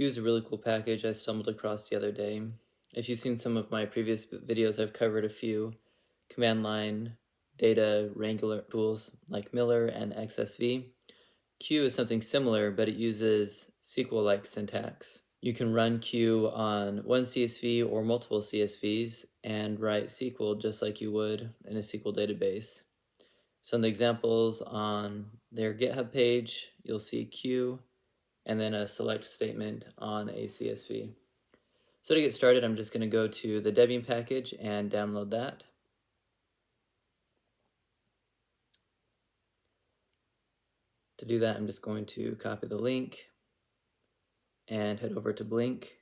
Q is a really cool package I stumbled across the other day. If you've seen some of my previous videos, I've covered a few command line data wrangler tools like Miller and XSV. Q is something similar, but it uses SQL-like syntax. You can run Q on one CSV or multiple CSVs and write SQL just like you would in a SQL database. So in the examples on their GitHub page, you'll see Q and then a select statement on a CSV. So to get started, I'm just going to go to the Debian package and download that. To do that, I'm just going to copy the link and head over to Blink.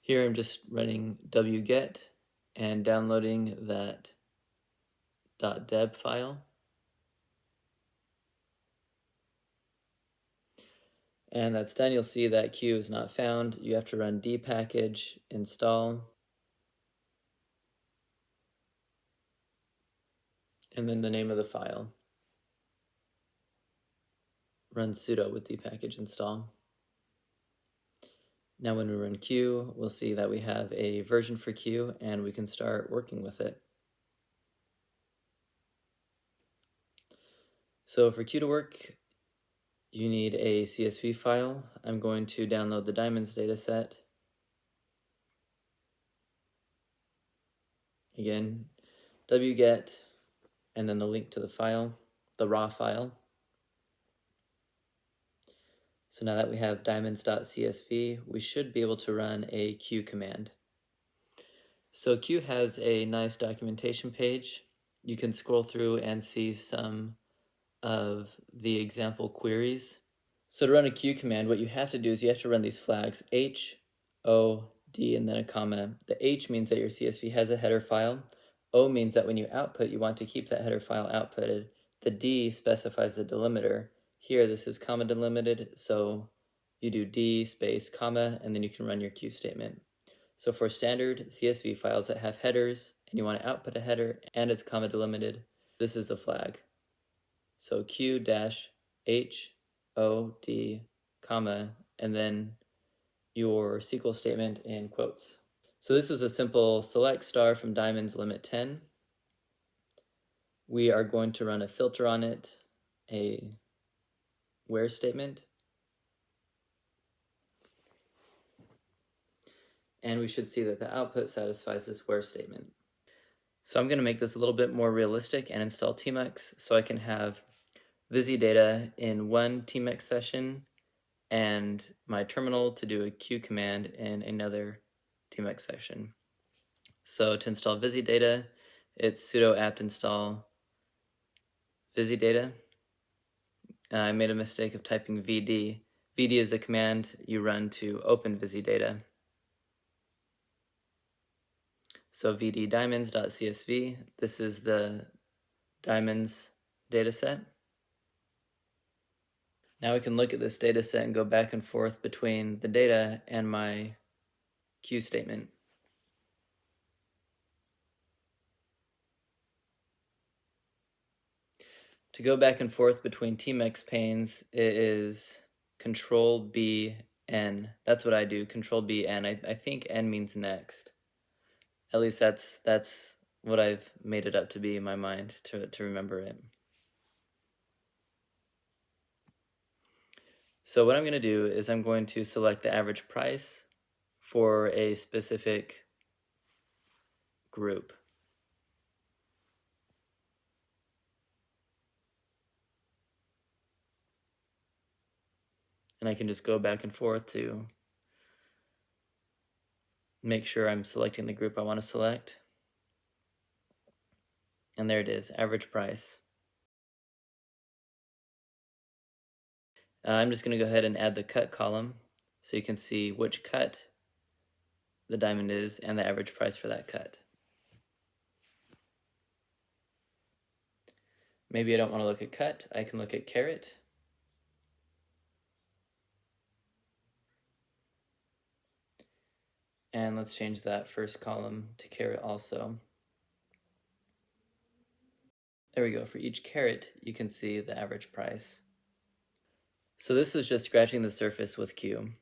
Here I'm just running wget and downloading that .deb file. And that's done, you'll see that Q is not found. You have to run dpackage install. And then the name of the file run sudo with dpackage install. Now when we run Q, we'll see that we have a version for Q and we can start working with it. So for Q to work, you need a CSV file. I'm going to download the diamonds dataset. Again, wget, and then the link to the file, the raw file. So now that we have diamonds.csv, we should be able to run a Q command. So Q has a nice documentation page. You can scroll through and see some of the example queries. So to run a Q command, what you have to do is you have to run these flags H, O, D, and then a comma. The H means that your CSV has a header file. O means that when you output, you want to keep that header file outputted. The D specifies the delimiter. Here, this is comma delimited, so you do D space comma, and then you can run your Q statement. So for standard CSV files that have headers, and you want to output a header, and it's comma delimited, this is the flag. So Q dash H O D comma, and then your SQL statement in quotes. So this is a simple select star from diamonds limit 10. We are going to run a filter on it, a where statement. And we should see that the output satisfies this where statement. So I'm going to make this a little bit more realistic and install Tmux so I can have VisiData in one Tmux session and my terminal to do a Q command in another Tmux session. So to install VisiData, it's sudo apt install VisiData uh, I made a mistake of typing vd. vd is a command you run to open VisiData. So vd diamonds.csv, this is the diamonds dataset. Now we can look at this dataset and go back and forth between the data and my Q statement. To go back and forth between Tmux panes, it is Control B N. That's what I do. Control B N. I, I think N means next. At least that's that's what I've made it up to be in my mind to to remember it. So what I'm going to do is I'm going to select the average price for a specific group. and I can just go back and forth to make sure I'm selecting the group I want to select. And there it is, average price. Uh, I'm just going to go ahead and add the cut column so you can see which cut the diamond is and the average price for that cut. Maybe I don't want to look at cut, I can look at carat. And let's change that first column to carat also. There we go. For each carat, you can see the average price. So this was just scratching the surface with Q.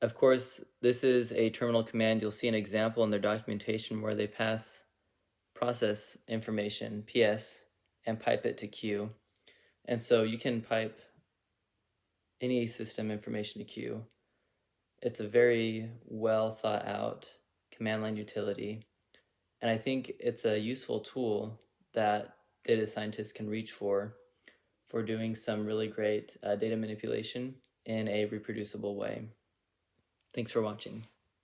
Of course, this is a terminal command. You'll see an example in their documentation where they pass process information, PS, and pipe it to Q. And so you can pipe any system information to Q. It's a very well thought out command line utility. And I think it's a useful tool that data scientists can reach for for doing some really great uh, data manipulation in a reproducible way. Thanks for watching.